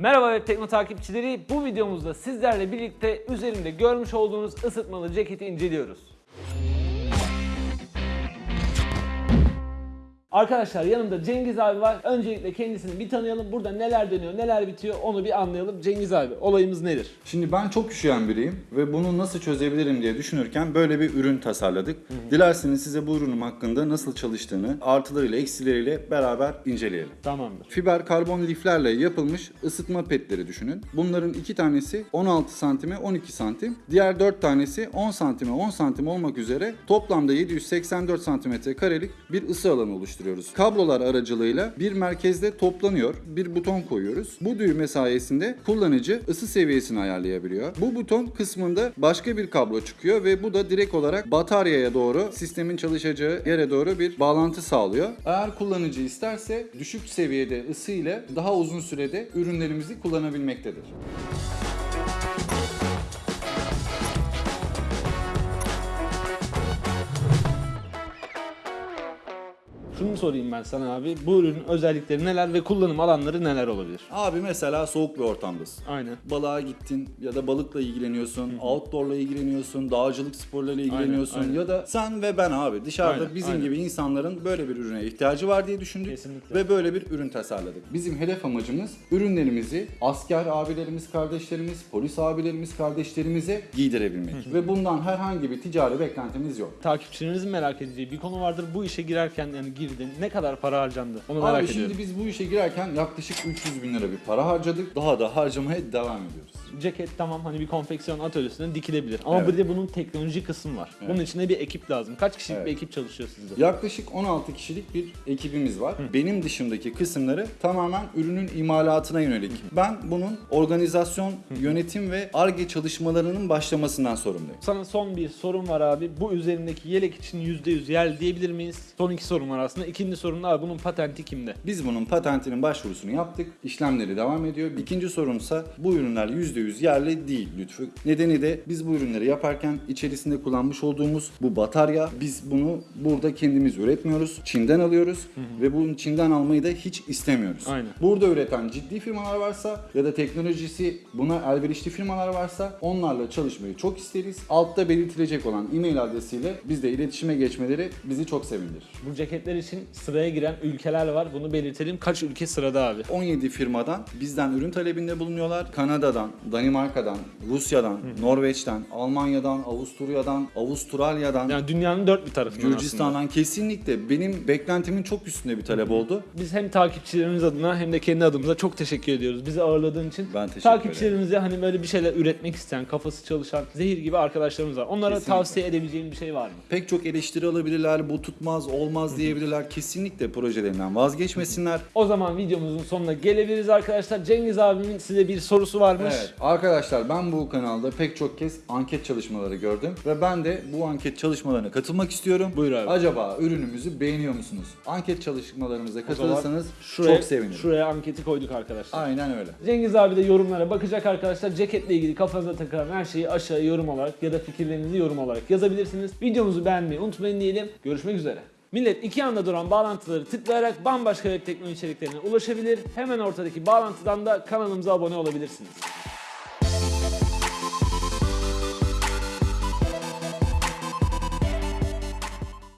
Merhaba Web Tekno takipçileri. Bu videomuzda sizlerle birlikte üzerinde görmüş olduğunuz ısıtmalı ceketi inceliyoruz. Arkadaşlar yanımda Cengiz abi var. Öncelikle kendisini bir tanıyalım. Burada neler dönüyor, neler bitiyor onu bir anlayalım. Cengiz abi olayımız nedir? Şimdi ben çok üşüyen biriyim ve bunu nasıl çözebilirim diye düşünürken böyle bir ürün tasarladık. Dilerseniz size bu ürünüm hakkında nasıl çalıştığını artılarıyla eksileriyle beraber inceleyelim. Tamamdır. Fiber karbon liflerle yapılmış ısıtma petleri düşünün. Bunların iki tanesi 16 santime 12 santim. Diğer 4 tanesi 10 santime 10 santim olmak üzere toplamda 784 santimetre karelik bir ısı alanı oluşturuyoruz. Kablolar aracılığıyla bir merkezde toplanıyor. Bir buton koyuyoruz. Bu düğme sayesinde kullanıcı ısı seviyesini ayarlayabiliyor. Bu buton kısmında başka bir kablo çıkıyor ve bu da direkt olarak bataryaya doğru sistemin çalışacağı yere doğru bir bağlantı sağlıyor. Eğer kullanıcı isterse düşük seviyede ısı ile daha uzun sürede ürünlerimizi kullanabilmektedir. Şunu sorayım ben sana abi. Bu ürünün özellikleri neler ve kullanım alanları neler olabilir? Abi mesela soğuk bir ortamdasın. Aynen. Balığa gittin ya da balıkla ilgileniyorsun, outdoor'la ilgileniyorsun, dağcılık sporlarıyla ilgileniyorsun aynen. ya da sen ve ben abi dışarıda Aynen, bizim aynen. gibi insanların böyle bir ürüne ihtiyacı var diye düşündük Kesinlikle. ve böyle bir ürün tasarladık. Bizim hedef amacımız ürünlerimizi asker abilerimiz, kardeşlerimiz, polis abilerimiz, kardeşlerimize giydirebilmek ve bundan herhangi bir ticari beklentimiz yok. Takipçilerinizin merak edeceği bir konu vardır. Bu işe girerken yani girdin. Ne kadar para harcandı? Onu merak Abi ediyorum. şimdi biz bu işe girerken yaklaşık 300 bin lira bir para harcadık. Daha da harcamaya devam ediyoruz. Ceket tamam hani bir konfeksiyon atölyesinde dikilebilir. Ama Evet. bir de bunun teknoloji kısmı var. Evet. Bunun içinde bir ekip lazım. Kaç kişilik Evet. bir ekip çalışıyor sizde? Yaklaşık 16 kişilik bir ekibimiz var. Benim dışımdaki kısımları tamamen ürünün imalatına yönelik. Ben bunun organizasyon, yönetim ve ARGE çalışmalarının başlamasından sorumluyum. Sana son bir sorum var abi. Bu üzerindeki yelek için %100 yerli diyebilir miyiz? Son iki sorum var aslında. İkinci sorun da abi bunun patenti kimde? Biz bunun patentinin başvurusunu yaptık. İşlemleri devam ediyor. İkinci sorunsa bu ürünler %100 yerli değil Lütfü. Nedeni de biz bu ürünleri yaparken içerisinde kullanmış olduğumuz bu batarya biz bunu burada kendimiz üretmiyoruz. Çin'den alıyoruz ve bunu Çin'den almayı da hiç istemiyoruz. Aynen. Burada üreten ciddi firmalar varsa ya da teknolojisi buna elverişli firmalar varsa onlarla çalışmayı çok isteriz. Altta belirtilecek olan e-mail adresiyle bizle iletişime geçmeleri bizi çok sevindirir. Bu ceketler için sıraya giren ülkeler var. Bunu belirtelim. Kaç ülke sırada abi? 17 firmadan bizden ürün talebinde bulunuyorlar. Kanada'dan, Danimarka'dan, Rusya'dan, Norveç'ten, Almanya'dan, Avusturya'dan, Avustralya'dan, Yani dünyanın dört bir tarafından aslında. Gürcistan'dan kesinlikle benim beklentimin çok üstünde bir talep oldu. Biz hem takipçilerimiz adına hem de kendi adımıza çok teşekkür ediyoruz. Bizi ağırladığın için. Ben teşekkür Takipçilerimize hani böyle bir şeyler üretmek isteyen, kafası çalışan, zehir gibi arkadaşlarımız var. Onlara Kesinlikle. tavsiye edebileceğin bir şey var mı? Pek çok eleştiri alabilirler, bu tutmaz, olmaz diyebilirler. Kesinlikle projelerinden vazgeçmesinler. O zaman videomuzun sonuna gelebiliriz arkadaşlar. Cengiz abimin size bir sorusu varmış. Evet arkadaşlar ben bu kanalda pek çok kez anket çalışmaları gördüm ve ben de bu anket çalışmalarına katılmak istiyorum. Buyur abi. Acaba ürünümüzü beğeniyor musunuz? Anket çalışmalarımıza katılırsanız şuraya, çok sevinirim. Şuraya anketi koyduk arkadaşlar. Aynen öyle. Cengiz abi de yorumlara bakacak arkadaşlar. Ceketle ilgili kafanıza takılan her şeyi aşağıya yorum olarak ya da fikirlerinizi yorum olarak yazabilirsiniz. Videomuzu beğenmeyi unutmayın diyelim. Görüşmek üzere. Millet iki anda duran bağlantıları tıklayarak bambaşka web teknoloji içeriklerine ulaşabilir. Hemen ortadaki bağlantıdan da kanalımıza abone olabilirsiniz.